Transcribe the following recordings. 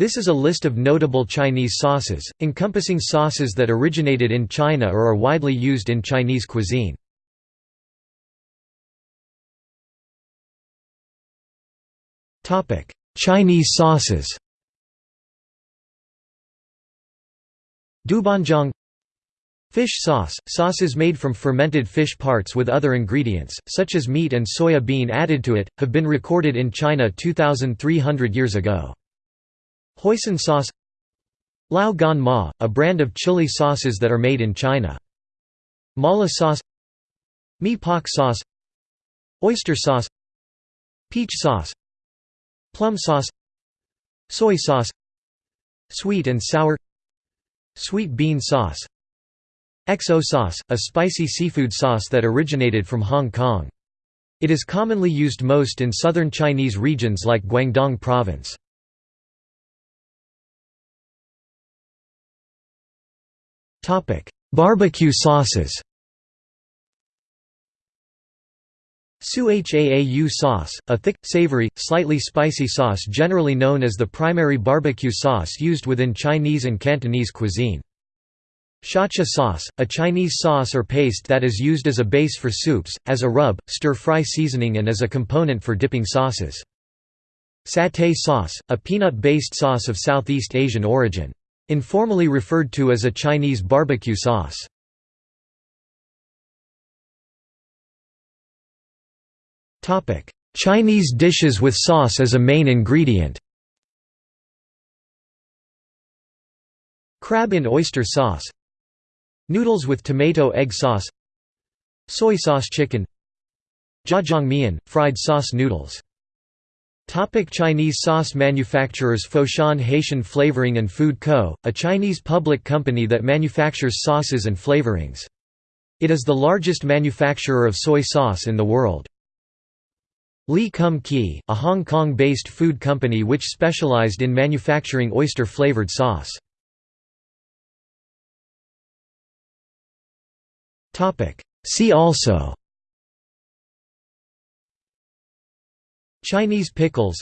This is a list of notable Chinese sauces, encompassing sauces that originated in China or are widely used in Chinese cuisine. Chinese sauces Doubanjiang Fish sauce – Sauces made from fermented fish parts with other ingredients, such as meat and soya bean added to it, have been recorded in China 2,300 years ago. Hoisin sauce. Lao Gan Ma, a brand of chili sauces that are made in China. Mala sauce. Mi Pak sauce. Oyster sauce. Peach sauce. Plum sauce. Soy sauce. Sweet and sour. Sweet bean sauce. XO sauce, a spicy seafood sauce that originated from Hong Kong. It is commonly used most in southern Chinese regions like Guangdong Province. Barbecue sauces Su Haau sauce, a thick, savory, slightly spicy sauce generally known as the primary barbecue sauce used within Chinese and Cantonese cuisine. Shacha sauce, a Chinese sauce or paste that is used as a base for soups, as a rub, stir-fry seasoning and as a component for dipping sauces. Satay sauce, a peanut-based sauce of Southeast Asian origin. Informally referred to as a Chinese barbecue sauce. Chinese dishes with sauce as a main ingredient. Crab in oyster sauce. Noodles with tomato egg sauce. Soy sauce chicken. Zhajiangmian, fried sauce noodles Topic Chinese sauce manufacturers Foshan Haitian Flavoring and Food Co., a Chinese public company that manufactures sauces and flavorings. It is the largest manufacturer of soy sauce in the world. Lee Kum Kee, a Hong Kong-based food company which specialized in manufacturing oyster-flavored sauce. See also Chinese pickles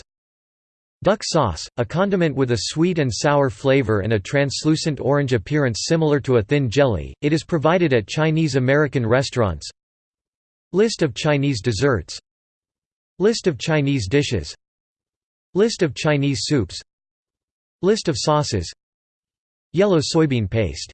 Duck sauce, a condiment with a sweet and sour flavor and a translucent orange appearance similar to a thin jelly, it is provided at Chinese-American restaurants. List of Chinese desserts. List of Chinese dishes. List of Chinese soups. List of sauces. Yellow soybean paste